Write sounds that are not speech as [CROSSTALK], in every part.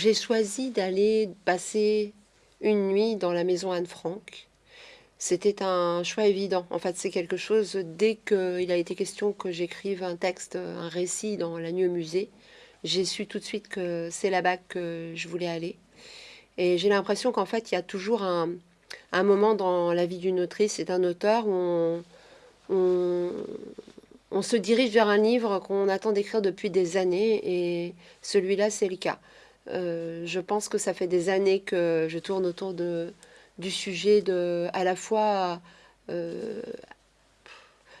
j'ai choisi d'aller passer une nuit dans la maison Anne-Franck. C'était un choix évident. En fait, c'est quelque chose, dès qu'il a été question que j'écrive un texte, un récit dans la nuit au musée, j'ai su tout de suite que c'est là-bas que je voulais aller. Et j'ai l'impression qu'en fait, il y a toujours un, moment dans la vie d'une autrice et d'un auteur où on, on se dirige vers un livre qu'on attend d'écrire depuis des années et celui-là, c'est le cas. Euh, je pense que ça fait des années que je tourne autour du sujet de à la fois euh,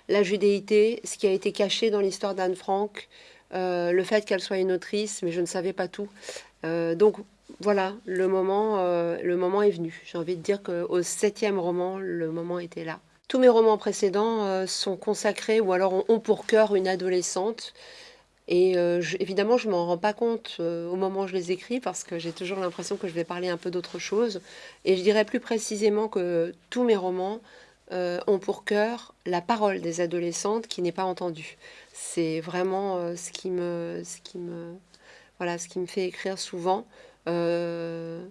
la judéité, ce qui a été caché dans l'histoire d'Anne Frank, euh, le fait qu'elle soit une autrice, mais je ne savais pas tout. donc voilà, le moment, le moment est venu. J'ai envie de dire qu'au septième roman, le moment était là. Tous mes romans précédents sont consacrés ou alors ont pour cœur une adolescente et euh, évidemment, je m'en rends pas compte euh, au moment où je les écris parce que j'ai toujours l'impression que je vais parler un peu d'autre chose. Et je dirais plus précisément que tous mes romans euh, ont pour cœur la parole des adolescentes qui n'est pas entendue. C'est vraiment ce, qui me, ce, qui me, voilà, ce qui me fait écrire souvent. de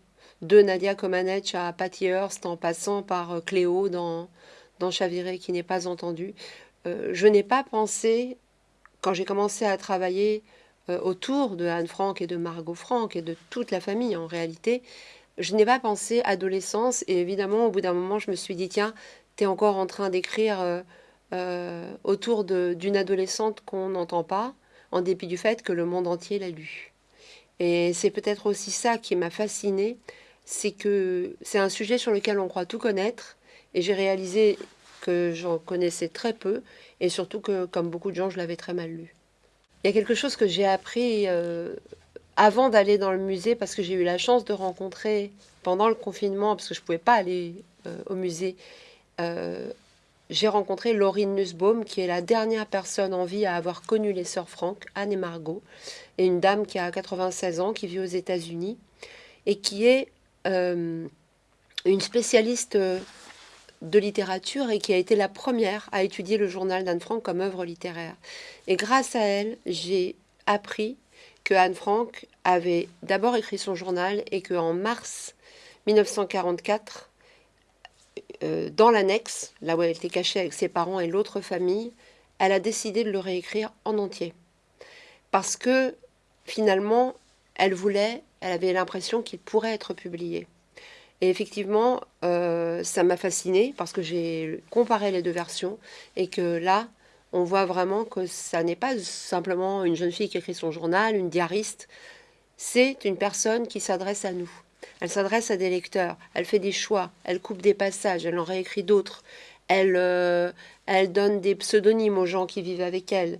Nadia Comaneci à Patty Hearst en passant par Cléo dans, dans Chaviré qui n'est pas entendu. je n'ai pas pensé quand j'ai commencé à travailler euh, autour de Anne Frank et de Margot Frank et de toute la famille en réalité, je n'ai pas pensé adolescence et évidemment au bout d'un moment je me suis dit tiens, tu es encore en train d'écrire euh, euh, autour d'une adolescente qu'on n'entend pas en dépit du fait que le monde entier l'a lu. Et c'est peut-être aussi ça qui m'a fascinée, c'est que c'est un sujet sur lequel on croit tout connaître et j'ai réalisé que j'en connaissais très peu et surtout que, comme beaucoup de gens, je l'avais très mal lu. Il y a quelque chose que j'ai appris euh, avant d'aller dans le musée, parce que j'ai eu la chance de rencontrer pendant le confinement, parce que je ne pouvais pas aller euh, au musée, euh, j'ai rencontré Laurine Nussbaum, qui est la dernière personne en vie à avoir connu les sœurs Franck, Anne et Margot, et une dame qui a 96 ans, qui vit aux États-Unis, et qui est une spécialiste de littérature et qui a été la première à étudier le journal d'Anne Frank comme œuvre littéraire. Et grâce à elle, j'ai appris que Anne Frank avait d'abord écrit son journal et qu'en mars 1944, euh, dans l'annexe, là où elle était cachée avec ses parents et l'autre famille, elle a décidé de le réécrire en entier. Parce que finalement, elle voulait, elle avait l'impression qu'il pourrait être publié. Et effectivement, euh, ça m'a fascinée parce que j'ai comparé les deux versions et que là, on voit vraiment que ça n'est pas simplement une jeune fille qui écrit son journal, une diariste. C'est une personne qui s'adresse à nous. Elle s'adresse à des lecteurs. Elle fait des choix. Elle coupe des passages. Elle en réécrit d'autres. Elle, euh, elle donne des pseudonymes aux gens qui vivent avec elle.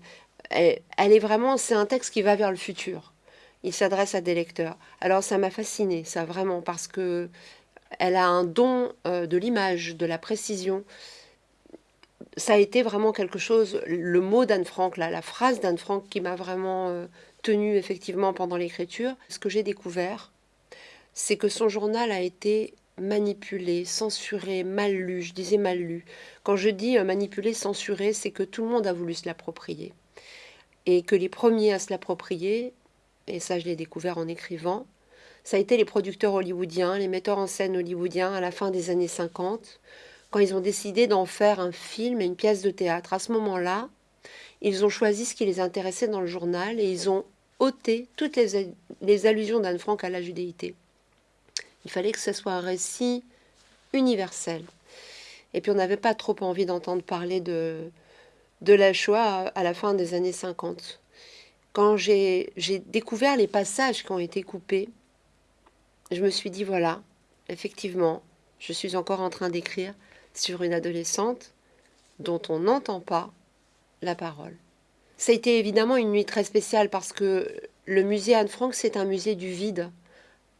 elle est vraiment, c'est un texte qui va vers le futur. Il s'adresse à des lecteurs. Alors ça m'a fasciné, ça vraiment, parce que elle a un don euh, de l'image, de la précision. Ça a été vraiment quelque chose, le mot d'Anne Frank, la phrase d'Anne Frank qui m'a vraiment euh, tenue effectivement pendant l'écriture. Ce que j'ai découvert, c'est que son journal a été manipulé, censuré, mal lu. Je disais mal lu. Quand je dis euh, manipulé, censuré, c'est que tout le monde a voulu se l'approprier. Et que les premiers à se l'approprier, et ça je l'ai découvert en écrivant, ça a été les producteurs hollywoodiens, les metteurs en scène hollywoodiens à la fin des années 50, quand ils ont décidé d'en faire un film et une pièce de théâtre. À ce moment-là, ils ont choisi ce qui les intéressait dans le journal et ils ont ôté toutes les, allusions d'Anne Frank à la judéité. Il fallait que ce soit un récit universel. Et puis on n'avait pas trop envie d'entendre parler de, de la Shoah à la fin des années 50. Quand j'ai découvert les passages qui ont été coupés, je me suis dit, voilà, effectivement, je suis encore en train d'écrire sur une adolescente dont on n'entend pas la parole. Ça a été évidemment une nuit très spéciale parce que le musée Anne Frank, c'est un musée du vide.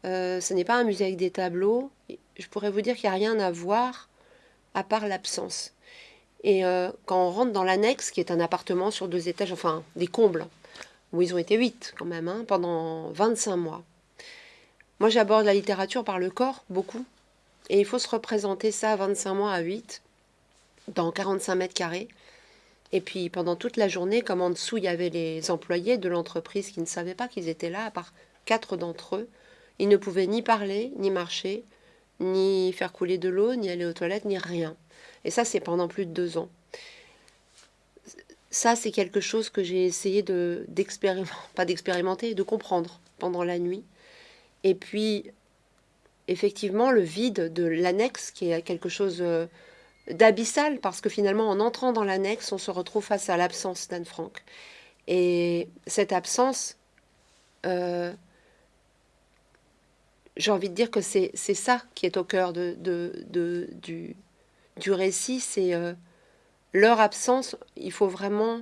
Euh, ce n'est pas un musée avec des tableaux. Je pourrais vous dire qu'il n'y a rien à voir à part l'absence. Et euh, quand on rentre dans l'annexe, qui est un appartement sur deux étages, enfin des combles, où ils ont été huit quand même, hein, pendant 25 mois, moi, j'aborde la littérature par le corps, beaucoup. Et il faut se représenter ça 25 mois à 8, dans 45 mètres carrés. Et puis pendant toute la journée, comme en dessous, il y avait les employés de l'entreprise qui ne savaient pas qu'ils étaient là, à part quatre d'entre eux, Il ne pouvait ni parler, ni marcher, ni faire couler de l'eau, ni aller aux toilettes, ni rien. Et ça, c'est pendant plus de deux ans. Ça, c'est quelque chose que j'ai essayé de d'expérimenter, [LAUGHS] pas d'expérimenter, de comprendre pendant la nuit. Et puis, effectivement, le vide de l'annexe, qui est quelque chose euh, d'abyssal, parce que finalement, en entrant dans l'annexe, on se retrouve face à l'absence d'Anne Frank. Et cette absence, euh, j'ai envie de dire que c'est ça qui est au cœur de, du, du, récit, c'est euh, leur absence, il faut vraiment,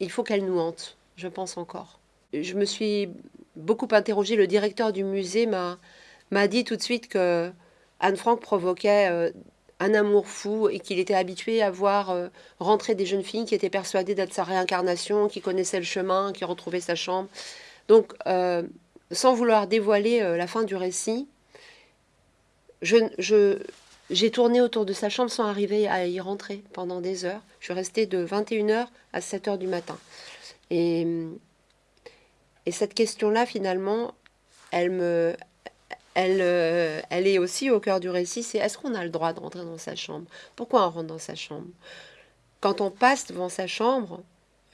il faut qu'elle nous hante, je pense encore. Je me suis beaucoup interrogée, le directeur du musée m'a dit tout de suite que Anne Frank provoquait euh, un amour fou et qu'il était habitué à voir euh, rentrer des jeunes filles qui étaient persuadées d'être sa réincarnation, qui connaissaient le chemin, qui retrouvaient sa chambre. Donc, sans vouloir dévoiler euh, la fin du récit, je, j'ai tourné autour de sa chambre sans arriver à y rentrer pendant des heures. Je suis restée de 21h à 7h du matin. Et, et cette question-là, finalement, elle, me, elle, euh, elle est aussi au cœur du récit, c'est est-ce qu'on a le droit de rentrer dans sa chambre? Pourquoi on rentre dans sa chambre? Quand on passe devant sa chambre,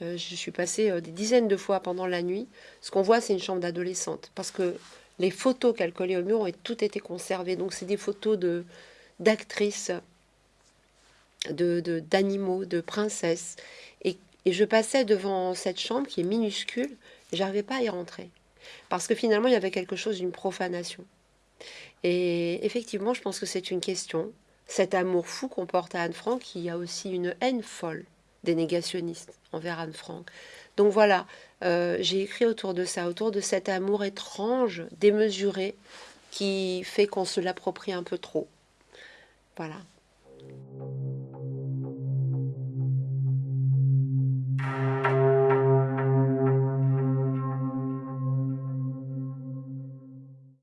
euh, je suis passée euh, des dizaines de fois pendant la nuit. Ce qu'on voit, c'est une chambre d'adolescente. Parce que les photos qu'elle collait au mur ont tout été conservées. Donc, c'est des photos de d'actrices, de, d'animaux, de, princesses. Et, je passais devant cette chambre qui est minuscule j'arrivais pas à y rentrer. Parce que finalement, il y avait quelque chose d'une profanation. Et effectivement, je pense que c'est une question. Cet amour fou qu'on porte à Anne Frank, qui a aussi une haine folle des négationnistes envers Anne Frank. Donc voilà, euh, j'ai écrit autour de ça, autour de cet amour étrange, démesuré, qui fait qu'on se l'approprie un peu trop. Voilà.